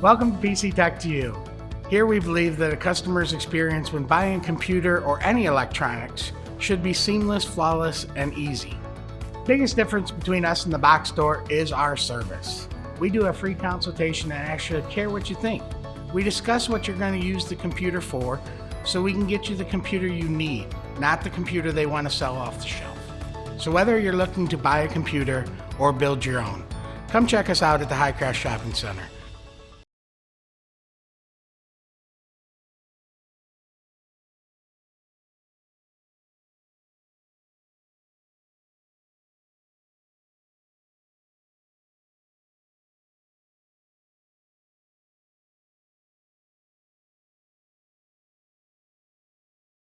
Welcome to PC Tech to You. Here we believe that a customer's experience when buying a computer or any electronics should be seamless, flawless, and easy. Biggest difference between us and the box store is our service. We do a free consultation and actually care what you think. We discuss what you're going to use the computer for so we can get you the computer you need, not the computer they want to sell off the shelf. So whether you're looking to buy a computer or build your own, come check us out at the Highcross Shopping Center.